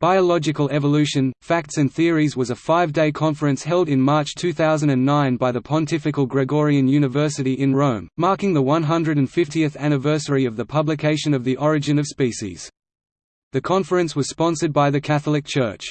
Biological Evolution, Facts and Theories was a five-day conference held in March 2009 by the Pontifical Gregorian University in Rome, marking the 150th anniversary of the publication of The Origin of Species. The conference was sponsored by the Catholic Church.